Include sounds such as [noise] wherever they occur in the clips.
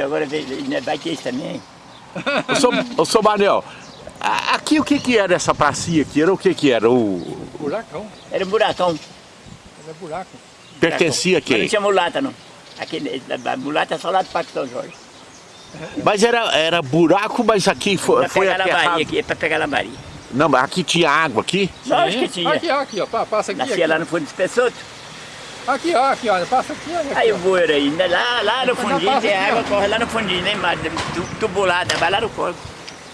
aqui, agora vai ter isso também. Ô, seu, ô, seu Manel, aqui o que que era essa pracinha aqui? Era o que que era? O... Buracão. Era um buracão. Era buraco. Pertencia a Mas não quem? tinha mulata não. Aqui, a mulata é só lá do Parque São Jorge. Mas era, era buraco, mas aqui foi, Pra foi pegar lambaria aterrado. aqui, é pra pegar lambaria. Não, mas aqui tinha água aqui? Lógico que tinha. Aqui, ó, aqui, ó. pa- Passa aqui. Nascia aqui. lá no fundo do espesoto. Aqui, ó, aqui, ó. Passa aqui, olha. Aí Aqui, o bueiro aí, né, lá, lá no fundinho tem aqui, água, ó. corre lá no fundinho, lá embaixo, tu- tubulada, vai lá no corpo.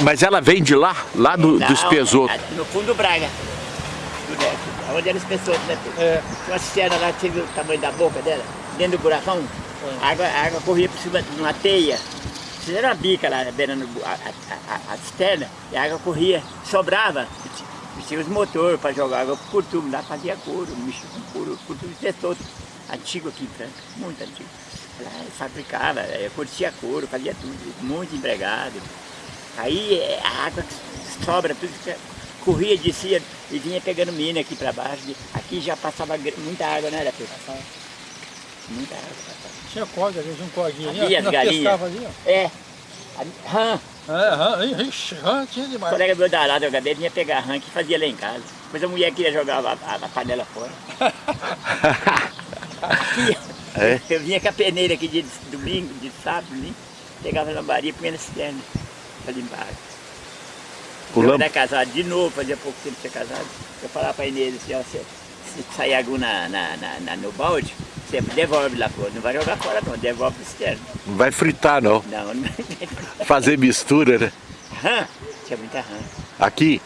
Mas ela vem de lá, lá do, Não, espesoto. é No fundo do Braga. Do Neto, Onde era o espesoto, né? É. Tinha uma cisterna lá, você viu o tamanho da boca dela? Dentro do buracão, a água, a água corria por cima de uma teia. Fizeram uma bica lá, beirando a, a, a, a cisterna, e a água corria, sobrava. E Tinha os motores para jogar água por tubo, lá fazia couro, mexia com couro, por tubo espesoto. Antigo aqui em Franca, muito antigo. Lá fabricava, eh, curtia couro, fazia tudo, muito empregado. Aí eh, a água que sobra, tudo que corria, descia e vinha pegando mina aqui para baixo. Aqui já passava muita água, né, Arapê? Muita água passava. Tinha corda ali, tinha um cordinho ali. As galinhas. pescava ali, ó. É, rã, É, ixi, tinha o demais. colega meu da lá do HD vinha pegar rã que fazia lá em casa. Depois a mulher queria jogar a, a- a panela fora. Aqui, [laughs] É? eu vinha com a peneira aqui de domingo, de sábado, né? pegava a lambaria e punha na cisterna para limpar. O eu era casado de novo, fazia pouco tempo que tinha casado. Eu falava para a Inês assim, ó, se, se sair água na, na, na- na- no balde, você devolve lá fora. Não vai jogar fora não, devolve para cisterna. Não vai fritar, não. Não, não vai. [laughs] Fazer mistura, né? Rã, tinha muita rã. Aqui,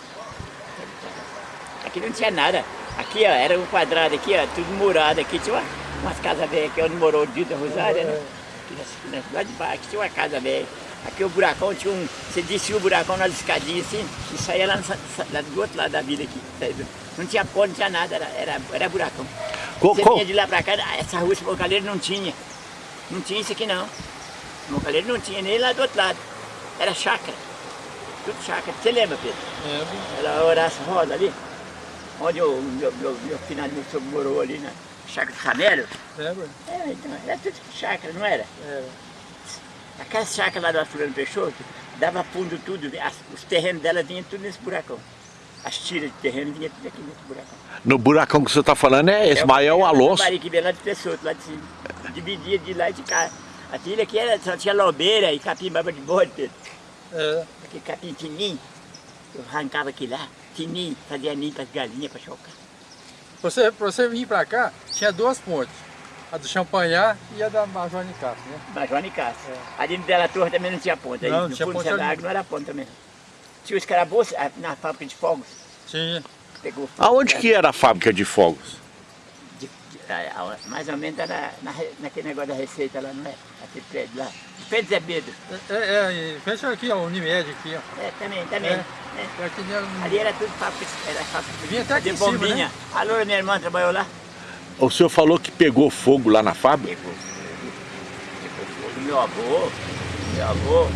Aqui não tinha nada. Aqui, ó, era um quadrado aqui, ó, tudo murado aqui. Tinha uma, umas casas velhas aqui onde morou o Dito Rosário, né? Aqui lá de baixo, aqui tinha uma casa velha. Aqui o buracão tinha um. Você descia o buracão nas escadinhas assim e saía lá, no lá do outro lado da vida aqui. sabe? Não tinha pó, não tinha nada, era, era, era buracão. Co- Você vinha de lá pra cá, ah, essa rua, esse mocaleiro não tinha. Não tinha isso aqui não. O mocaleiro não tinha, nem lá do outro lado. Era chácara. Tudo chácara. Você lembra, Pedro? É, Era Horácio Rosa ali, onde o meu, meu, meu finado meu sogro morou ali na chácara do Camelo. lembra? É, então, era tudo chácara, não era? É. Aquela chácara lá do Arthurano Peixoto, dava fundo tudo, as- os terrenos dela vinham tudo nesse buracão. As tiras de terreno vinham tudo aqui nesse buracão. no buracão que você está falando é Ismael Alonso. Mari que veio lá de Peixoto, lá de cima. Dividia de lá e de cá. A trilha aqui era, só tinha lobeira e capim-baba de bode, Pedro. É. Aquele capim fininho, eu arrancava aqui lá, fininho, fazia ninho para as galinhas, para chocar. Você, pra você vir pra cá, tinha duas pontes. A do Champanhar e a da Major Nicasso, né? Major Nicásio. Ali no Dela Torre também não tinha ponta. Não, Aí, não no tinha ali. água não era ponta também. Tinha os escarabuços ah, na fábrica de fogos. Tinha. Pegou fogo. Aonde que era a fábrica de fogos? De- de- ah, ah, mais ou menos era na, naquele negócio da receita lá, não é? Aquele prédio lá. Pedro Zé Pedro. É, é, e fecha aqui, ó, o Unimed aqui, ó. É, também, também. É. É. É. Ali era tudo fábrica, era fábrica Vinha até aqui de em cima, bombinha. né? Alô, minha irmã trabalhou lá? O senhor falou que pegou fogo lá na fábrica? Pegou fogo. Pegou fogo. Meu avô, meu avô,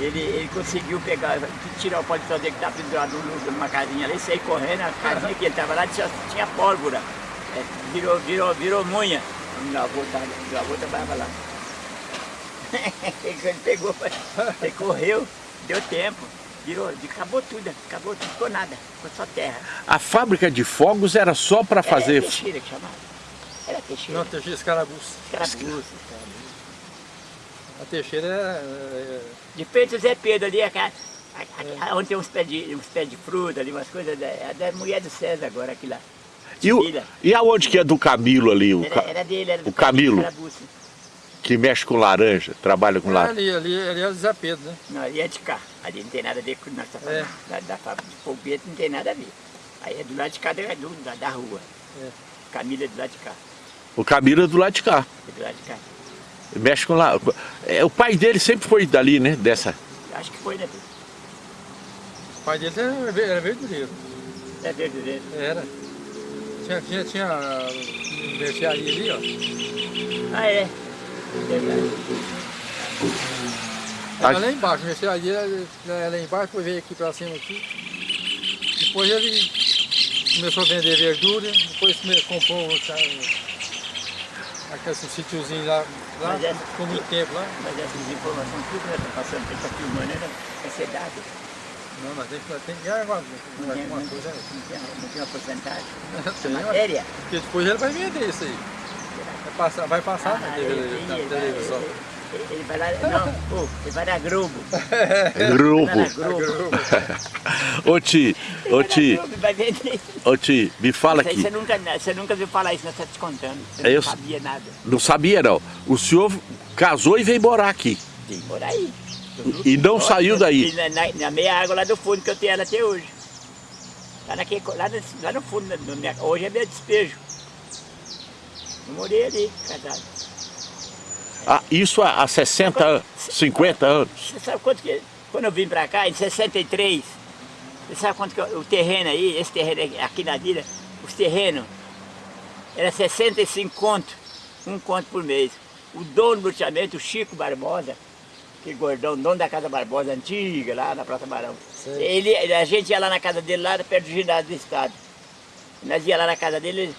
ele, ele conseguiu pegar, tirar o paletó dele que estava pendurado no- numa casinha ali, sair correndo, a casinha que ele estava lá tinha, tinha pólvora. É, virou, virou, virou munha. Meu avô, tava, meu avô trabalhava lá. [laughs] ele pegou, ele correu, deu tempo, virou, acabou tudo, acabou tudo, ficou nada, ficou só terra. A fábrica de fogos era só para fazer... Era Teixeira que chamava. Era Teixeira. Não, Teixeira Escarabuço. Escarabuço. A Teixeira é, é, De frente o Zé Pedro ali, a, ca- a, a, onde tem uns pés, de, uns pés de fruta ali, umas coisas, é da mulher do César agora, aqui lá. E, o, e aonde que é do Camilo ali? O, Era, era dele, era do o Camilo. Que mexe com laranja, trabalha com é laranja. ali, ali, ali é o Zé Pedro, né? Não, ali é de cá. Ali não tem nada a ver com nossa É. fábrica. Da, da fábrica de foguete não tem nada a ver. Aí é do lado de cá da, do- da, da rua. É. Camila é do lado de cá. O Camilo é do lado de cá. É do lado de cá. Mexe com lá. É, o pai dele sempre foi dali, né? Dessa. Acho que foi, né? O pai dele era, ve- era verdureiro. É verdadeiro. Era. Tinha, tinha, tinha mercearia ali, ó. Ah, é. Verdade. Era lá embaixo, a mercearia era lá embaixo, depois veio aqui pra cima aqui. Depois ele começou a vender verdura, depois comprou Aqueles sítiozinhos lá, lá Mas é- ficou muito tempo lá. Mas essas informações tudo nós estamos passando, que está filmando, né? é ser dado. Não, mas tem que, tem que gravar Não tem, alguma coisa. né? não tem, não tem uma porcentagem. [laughs] Tem, Matéria. Porque depois ele vai vender isso aí. Vai passar, vai passar na, Ah, na ele, televisão. Ele, vai lá, não, pô, ele vai na Globo. [laughs] Globo. Ô Ti, ô Ti, ô Ti, me fala aqui. você nunca, você nunca viu falar isso, nós estamos te contando. Você É, não eu- sabia nada. Não sabia não. O senhor casou e veio morar aqui. Tem por aí. E não saiu daí? Na, na- na meia água lá do fundo que eu tenho ela até hoje. Lá, naquele, lá, no, lá no fundo, hoje é meu despejo. Eu morei ali, casado. Ah, isso há há 60 anos, 50 anos. Você sabe quanto que. Quando eu vim pra cá, em 63, você sabe quanto que eu- o terreno aí, esse terreno aqui- na vila, os terrenos, era 65 conto, um conto por mês. O dono do loteamento, o Chico Barbosa, que gordão, dono da Casa Barbosa antiga, lá na Praça Barão. Sei. Ele, a gente ia lá na casa dele, lá perto do ginásio do estado. Nós ia lá na casa dele, ele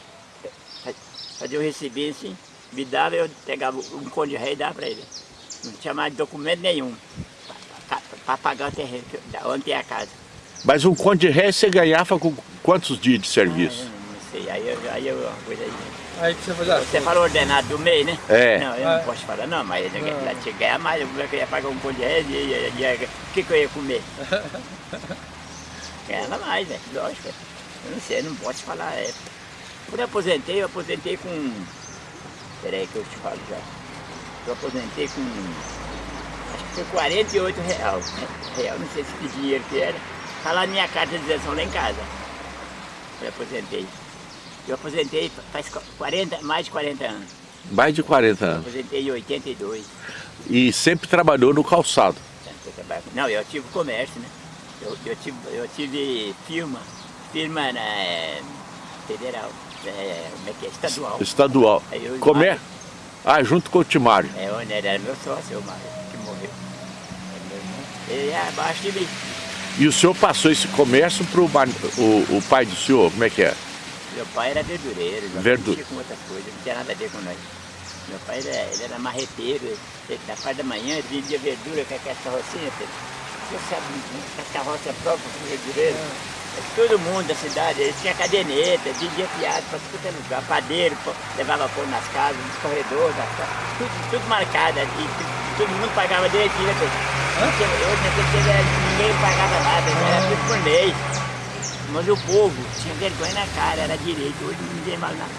fa- fazia o receber assim, me dava, eu pegava um conto de rei e dava para ele. Não tinha mais documento nenhum para pagar o terreno, onde tem a casa. Mas um conto de réis você ganhava com quantos dias de Ah, serviço? não sei, aí eu, aí eu uma coisa aí. Aí que você fazer assim. Você falou ordenado do mês, né? É. Não, eu Ah. não posso falar não, mas eu lá tinha que ganhar mais, eu ia pagar um conto de e, e, e- e- o que, que eu ia comer? [laughs] Ganhava mais, velho, lógico. Eu não sei, eu não posso falar. É. Quando eu aposentei, eu aposentei com. Peraí que eu te falo já. Eu aposentei com. Acho que foi 48 real. né? Real, não sei se que dinheiro que era. Tá lá na minha carta de isenção lá em casa. Eu aposentei. Eu aposentei faz 40, mais de 40 anos. Mais de 40 Eu anos. aposentei em 82. E sempre trabalhou no calçado. Eu Não, eu tive comércio, né? Eu, eu, tive, eu tive firma, firma na eh, federal, é, como é que é? Estadual. Estadual. Aí eu Como é? Ah, junto com o Timário. É onde era meu sócio, o Mário, que morreu. É meu irmão. Ele é abaixo de mim. E o senhor passou esse comércio para o, o pai do senhor? Como é que é? Meu pai era verdureiro, não Verdu- com outras coisas, não tinha nada a ver com nós. Meu pai era, ele era marreteiro, ele, da parte da manhã ele vendia verdura com aquela carrocinha. Você sabe, com a carroça própria com verdureiro. Todo mundo da cidade, ele tinha caderneta, vendia piada para tudo que é lugar, padeiro, pô, levava pão nas casas, nos corredores, tudo, tudo marcado, e, todo mundo pagava direitinho, né, tinha- Hoje naquele tempo ninguém pagava nada, era tudo por mês. Mas o povo tinha vergonha na cara, era direito, hoje ninguém mais nada.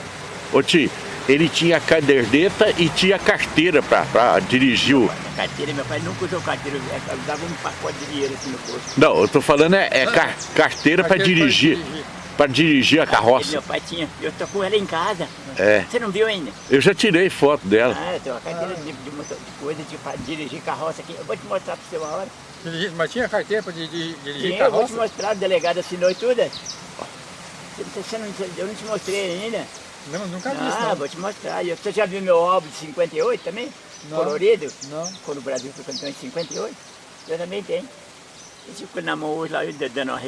Ô Ti, ele tinha caderneta e tinha carteira para dirigir o... Carteira, meu pai nunca usou carteira, eu usava um pacote de dinheiro assim no bolso. Não, eu tô falando é, é car- carteira para dirigir. Para dirigir a carroça. meu pai tinha, eu tô com ela em casa. É. Você não viu ainda? Eu já tirei foto dela. Ah, eu tenho uma carteira de, de, de coisa de dirigir carroça aqui. Eu vou te mostrar pra você uma hora. Mas tinha carteira para dirigir, Sim, eu vou te carroça? mostrar, o delegado assinou e tudo. Você- você não- eu não te mostrei ainda. Não, nunca vi isso Ah, vou te mostrar. Você já viu meu álbum de 58 também? Não. Colorido? Não. Quando o Brasil foi campeão em 58. Eu também tenho. Esse ficou na mão hoje lá, eu dando uma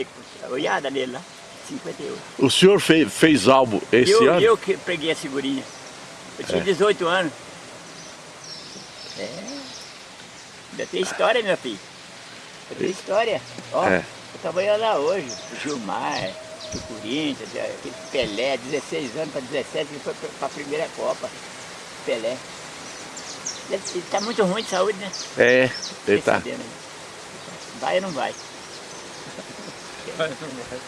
olhada nele lá. 58. O senhor fez, fez álbum esse eu, ano? eu que peguei a figurinha. Eu tinha 18 anos. É. Ainda tem história, meu filho. Eu tenho história. Ó, É. eu trabalhando lá hoje. O Gilmar, do Corinthians, aquele Pelé, 16 anos para 17, ele foi para a primeira Copa. Pelé. Ele está muito ruim de saúde, né? É, ele tá. aí. Vai ou não vai? Vai, não vai.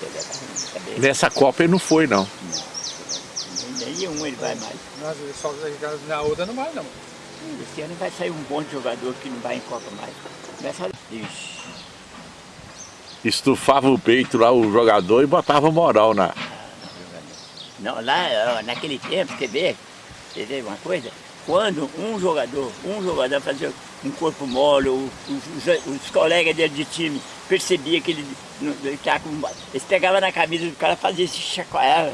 Pelé tá ruim de cabeça. Nessa Copa ele não foi, não. Nem- Nenhum ele vai mais. Nossa, ele só na outra não vai não. Esse ano vai sair um bom jogador que não vai em Copa mais. Começa a... Ixi, Estufava o peito lá o jogador e botava moral na. não, lá, naquele tempo, você vê, você vê uma coisa? Quando um jogador, um jogador fazia um corpo mole, os, os- os colegas dele de time percebiam que ele, não- ele tava com... Eles pegavam na camisa do cara, faziam esse chacoalhava,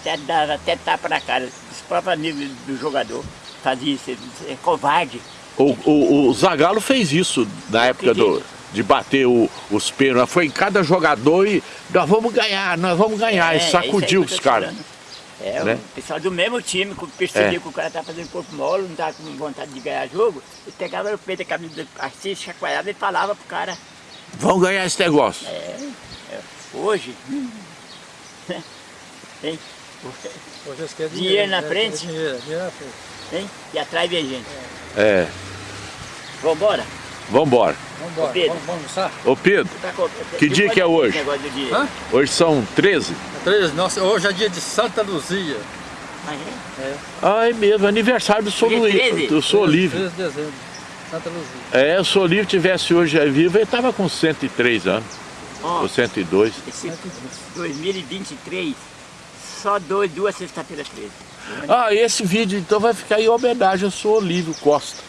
até dava até tapa na cara. Os próprios amigos do jogador faziam isso, é covarde. O, o, o Zagallo fez isso na época do. De bater o- os pênaltis. Foi em cada jogador e nós vamos ganhar, nós vamos ganhar. É, e é sacudiu aí os caras. É, né? o pessoal do mesmo time, que percebia É. que o cara tá fazendo corpo mole, não tá com vontade de ganhar jogo, ele pegava no peito da camisa assim, chacoalhava e falava pro cara, Vão ganhar esse negócio. hoje, [laughs] hein? Hoje eles querem Dinheiro na é, frente? é Dinheiro, dinheiro na frente. hein? E atrás vem gente. É, Vambora? Vambora. Vamos embora, Pedro. vamos, almoçar? Ô Pedro, Tá com- Que dia que é hoje? dia? Hã? hoje são 13? Três, nossa, hoje é dia de Santa Luzia. Ah, é? Ai mesmo, aniversário do Sou 13? do Sou Livre. 13 de dezembro. Santa Luzia. É, o Sou Livre tivesse hoje vivo, ele tava com 103 anos, Ó, ou 102. esse 2023, só dois, duas sexta-feiras 13. Ah, esse vídeo então vai ficar em homenagem ao Sou Olívio Costa.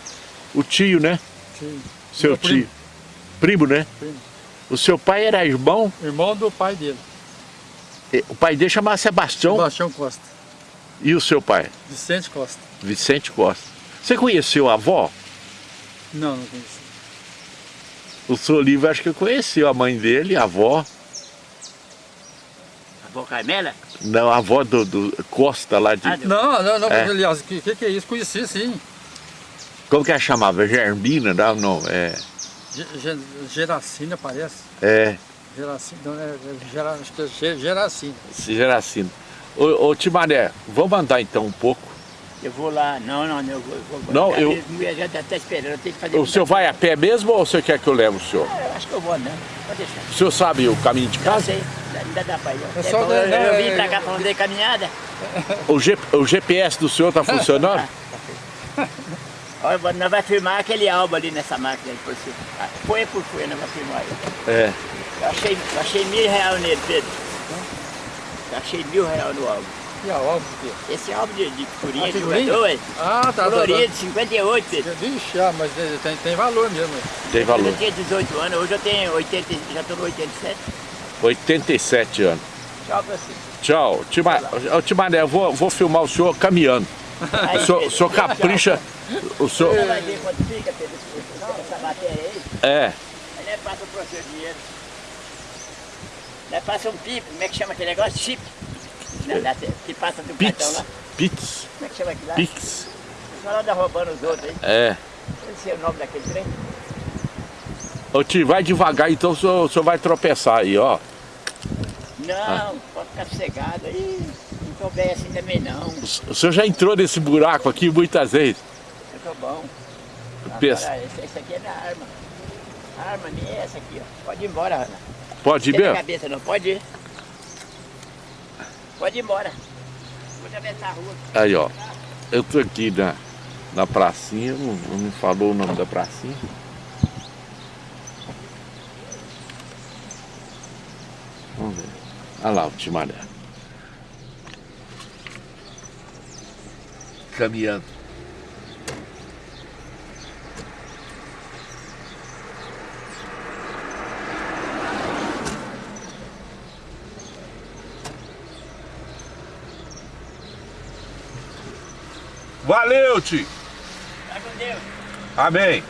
O tio, né? Sim. Seu tio. primo. Primo, né? Primo. O seu pai era irmão, Irmão do pai dele, o pai dele chamava Sebastião Sebastião Costa. e o seu pai, Vicente Costa. Vicente Costa. Você conheceu a avó? Não, não conheci. O Sou Olívio acho que conheceu a mãe dele, a avó. A avó Carmela? Não, a avó do, do Costa lá de. Ah, Não, não, não, É. aliás, o que, que, que é isso? Conheci sim. Como que ela chamava? Germina? Não, não, é. Ge- Ge- Geracina parece. É, Geracina, não, é, é Gera, acho que é Ge- Geracina. Geracino. Ô, ô Timaré, vamos andar então um pouco. Eu vou lá, não, não, eu vou. vou Não, eu- minha mulher já está esperando, eu tenho que fazer. O senhor vai a pé mesmo ou você quer que eu leve o senhor? Ah, Eu acho que eu vou, não. Pode deixar. O senhor sabe o caminho de casa? sei, ainda dá pra ir. É É só bom, eu, eu não, vim é- pra cá pra fazer caminhada. O, G- o GPS do senhor tá funcionando? [laughs] Olha, nós vamos filmar aquele álbum ali nessa máquina aí por cima. Ah, Folha por folha, nós vamos filmar aí. É. Eu achei, eu achei mil reais nele, Pedro. Eu achei mil reais no álbum. E a obra do quê? Esse álbum de, de figurinha Ah, de jogador, é Ah, tá, tá, colorido, 58, tá. Pedro. Vixe, ah, mas tem, tem, valor mesmo. Tem valor. Eu tinha 18 anos, hoje eu tenho 80, já estou no 87. 87 anos. Tchau pra você. Tchau. Tima, ô, Timaré, eu vou, vou filmar o senhor caminhando. Aí, O senhor, o senhor capricha. O senhor. Você vai ver quanto fica, Pedro, essa matéria aí. É. Aí nós passa pro seu dinheiro. Nós passa um pipo, como é que chama aquele negócio? Chip. Não, tempo. Que passa do cartão Pix. lá. Pix. Como é que chama aquilo lá? Pix. O pessoal anda roubando os outros aí. É. Eu não sei o nome daquele trem. Ô tio, vai devagar então o senhor, o senhor vai tropeçar aí, ó. Não, Ah. pode ficar sossegado aí. Bem assim também não. O o senhor já entrou nesse buraco aqui muitas vezes. Eu tô bom. Pensa. Agora, esse, esse aqui é minha arma. A arma minha é essa aqui, ó. Pode ir embora, Ana. Pode ir mesmo? cabeça não, pode ir. Pode ir embora. Vou atravessar a rua. Aí, ó. Eu tô aqui na, na pracinha, não, não me falou o nome da pracinha. Vamos ver. Olha lá o Timaré. Caminhando. Valeu, tio. Tá com Deus. Amém.